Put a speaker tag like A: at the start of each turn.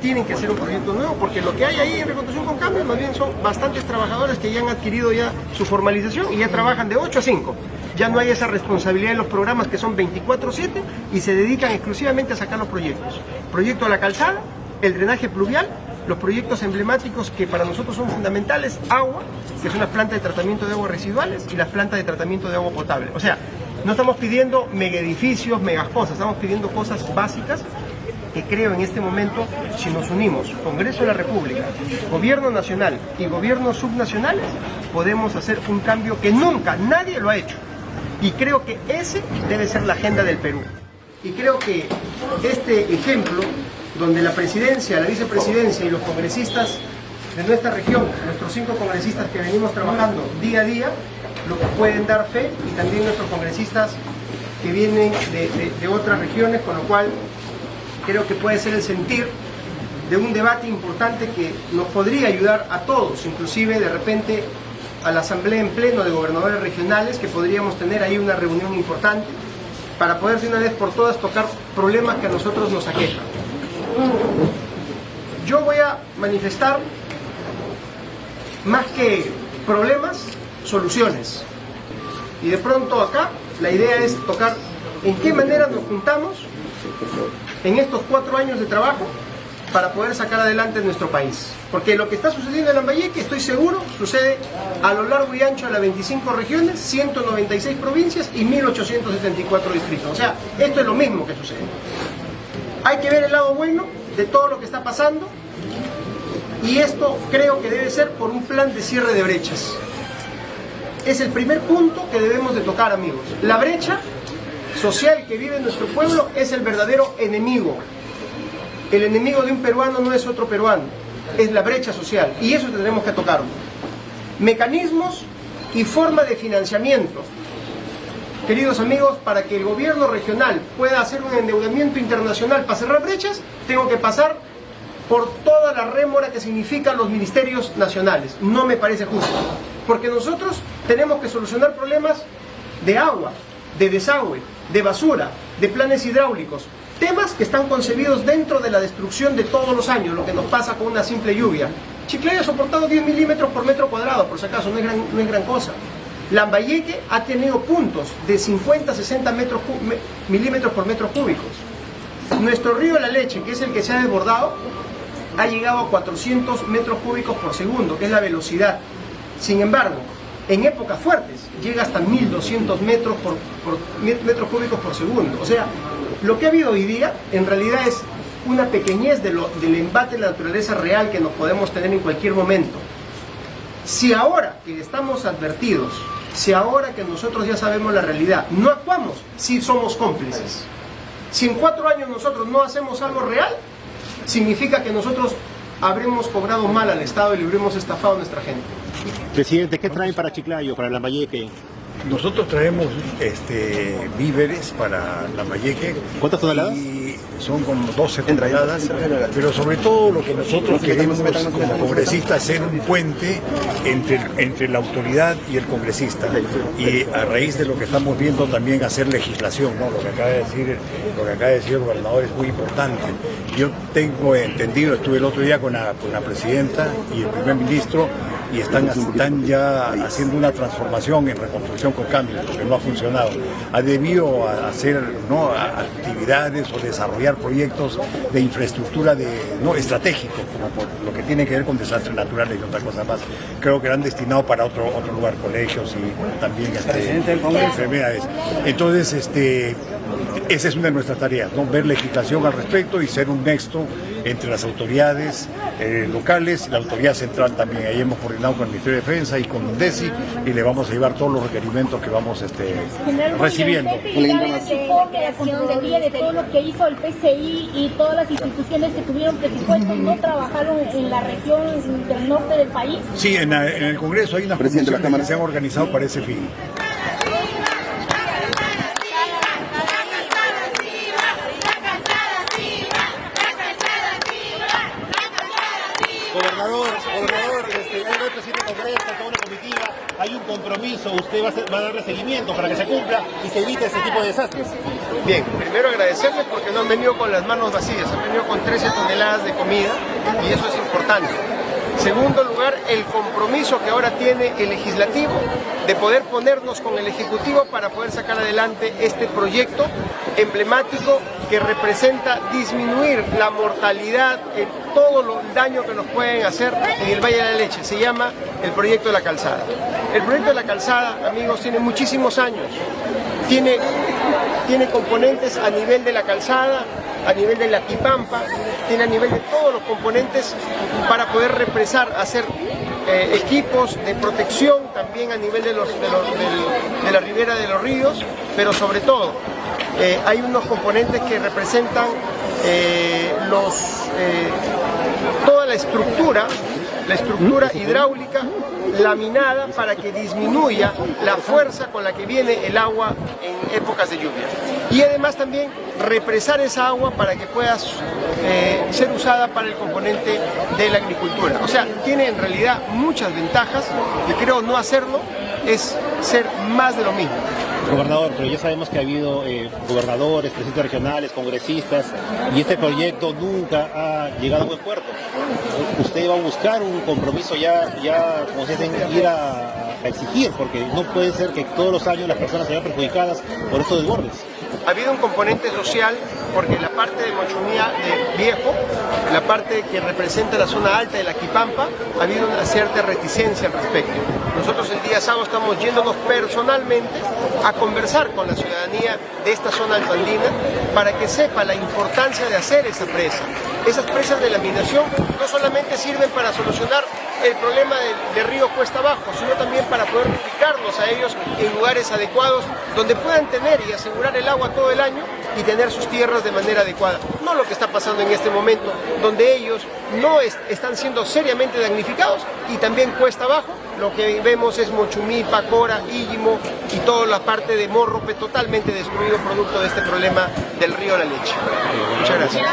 A: tienen que hacer un proyecto nuevo, porque lo que hay ahí en Reconstrucción con Cambio más bien son bastantes trabajadores que ya han adquirido ya su formalización y ya trabajan de 8 a 5. Ya no hay esa responsabilidad en los programas que son 24-7 y se dedican exclusivamente a sacar los proyectos. Proyecto de la calzada, el drenaje pluvial, los proyectos emblemáticos que para nosotros son fundamentales, agua, que es una planta de tratamiento de aguas residuales, y las plantas de tratamiento de agua potable. O sea, no estamos pidiendo mega edificios, megas cosas, estamos pidiendo cosas básicas creo en este momento, si nos unimos, Congreso de la República, Gobierno Nacional y Gobiernos subnacionales, podemos hacer un cambio que nunca nadie lo ha hecho. Y creo que ese debe ser la agenda del Perú. Y creo que este ejemplo, donde la presidencia, la vicepresidencia y los congresistas de nuestra región, nuestros cinco congresistas que venimos trabajando día a día, lo pueden dar fe y también nuestros congresistas que vienen de otras regiones, con lo cual creo que puede ser el sentir de un debate importante que nos podría ayudar a todos, inclusive de repente a la asamblea en pleno de gobernadores regionales, que podríamos tener ahí una reunión importante para poder de una vez por todas tocar problemas que a nosotros nos aquejan. Yo voy a manifestar más que problemas, soluciones. Y de pronto acá la idea es tocar en qué manera nos juntamos en estos cuatro años de trabajo para poder sacar adelante nuestro país. Porque lo que está sucediendo en Lambayeque, estoy seguro, sucede a lo largo y ancho de las 25 regiones, 196 provincias y 1874 distritos. O sea, esto es lo mismo que sucede. Hay que ver el lado bueno de todo lo que está pasando y esto creo que debe ser por un plan de cierre de brechas. Es el primer punto que debemos de tocar, amigos. La brecha social que vive nuestro pueblo es el verdadero enemigo. El enemigo de un peruano no es otro peruano, es la brecha social y eso tendremos que tocarlo. Mecanismos y forma de financiamiento. Queridos amigos, para que el gobierno regional pueda hacer un endeudamiento internacional para cerrar brechas, tengo que pasar por toda la rémora que significan los ministerios nacionales. No me parece justo, porque nosotros tenemos que solucionar problemas de agua, de desagüe, de basura, de planes hidráulicos, temas que están concebidos dentro de la destrucción de todos los años, lo que nos pasa con una simple lluvia. Chiclayo ha soportado 10 milímetros por metro cuadrado, por si acaso, no es gran, no cosa. Lambayeque ha tenido puntos de 50 60 metros, milímetros por metro cúbicos. Nuestro río La Leche, que es el que se ha desbordado, ha llegado a 400 metros cúbicos por segundo, que es la velocidad. Sin embargo, en épocas fuertes llega hasta 1200 metros, por, metros cúbicos por segundo. O sea, lo que ha habido hoy día en realidad es una pequeñez de lo, del embate de la naturaleza real que nos podemos tener en cualquier momento. Si ahora que estamos advertidos, si ahora que nosotros ya sabemos la realidad, no actuamos, si somos cómplices. Si en cuatro años nosotros no hacemos algo real, significa que nosotros habremos cobrado mal al Estado y le habremos estafado a nuestra gente.
B: Presidente, ¿qué traen para Chiclayo, para Lambayeque?
C: Nosotros traemos este, víveres para Lambayeque.
B: ¿Cuántas toneladas?
C: Son como 12 toneladas, pero sobre todo lo que nosotros queremos como congresistas es ser un puente entre, entre la autoridad y el congresista. Y a raíz de lo que estamos viendo también hacer legislación, ¿no? lo, que acaba de decir, lo que acaba de decir el gobernador es muy importante. Yo tengo entendido, estuve el otro día con la, con la presidenta y el primer ministro, y están, están ya haciendo una transformación en reconstrucción con cambios, porque no ha funcionado. Ha debido hacer ¿no? actividades o desarrollar proyectos de infraestructura de, no estratégico, como por lo que tiene que ver con desastres naturales y otra cosa más. Creo que eran destinados para otro, otro lugar, colegios y también este, enfermedades. Entonces, este, esa es una de nuestras tareas, ¿no? ver legislación al respecto y ser un nexo entre las autoridades eh, locales y la autoridad central también. Ahí hemos coordinado con el Ministerio de Defensa y con UNDESI y le vamos a llevar todos los requerimientos que vamos este, recibiendo.
D: de todo lo que hizo el PCI y todas las instituciones que tuvieron presupuesto no trabajaron en la región del norte del país?
C: Sí, en, el Congreso hay unas comisiones que se han organizado para ese fin.
B: Gobernador. Gobernador, gobernador, este, hay un presidente del Congreso, toda una comitiva, hay un usted va a, hacer- va darle seguimiento para que se cumpla y se evite ese tipo de desastres.
A: Bien, primero agradecerles porque no han venido con las manos vacías, han venido con 13 toneladas de comida y eso es importante. Segundo lugar, el compromiso que ahora tiene el legislativo de poder ponernos con el ejecutivo para poder sacar adelante este proyecto emblemático que representa disminuir la mortalidad en todo el daño que nos pueden hacer en el Valle de la Leche. Se llama el proyecto de la calzada. El proyecto de la calzada, amigos, tiene muchísimos años. Tiene tiene componentes a nivel de la calzada, a nivel de la Quipampa, tiene a nivel de todos los componentes para poder represar, hacer eh, equipos de protección también a nivel de, los, de, la ribera de los ríos, pero sobre todo eh, hay unos componentes que representan eh, los, toda la estructura, la estructura hidráulica laminada para que disminuya la fuerza con la que viene el agua en épocas de lluvia. Y además también represar esa agua para que pueda eh, ser usada para el componente de la agricultura. O sea, tiene en realidad muchas ventajas y creo no hacerlo es ser más de lo mismo.
B: Gobernador, pero ya sabemos que ha habido eh, gobernadores, presidentes regionales, congresistas, y este proyecto nunca ha llegado a buen puerto. Usted va a buscar un compromiso ya, ya como se dice, ir a, a exigir, porque no puede ser que todos los años las personas se vean perjudicadas por estos desbordes.
A: Ha habido un componente social porque la parte de Mochumía de Viejo, la parte que representa la zona alta de la Quipampa, ha habido una cierta reticencia al respecto. Nosotros el día sábado estamos yéndonos personalmente a conversar con la ciudadanía de esta zona altoandina para que sepa la importancia de hacer esa presa. Esas presas de laminación no solamente sirven para solucionar el problema del de río Cuesta Abajo, sino también para poder ubicarlos a ellos en lugares adecuados donde puedan tener y asegurar el agua todo el año y tener sus tierras de manera adecuada. No lo que está pasando en este momento, donde ellos no es- están siendo seriamente damnificados y también Cuesta Abajo, lo que vemos es Mochumí, Pacora, Íllimo y toda la parte de Morrope totalmente destruido producto de este problema del río La Leche. Muchas gracias.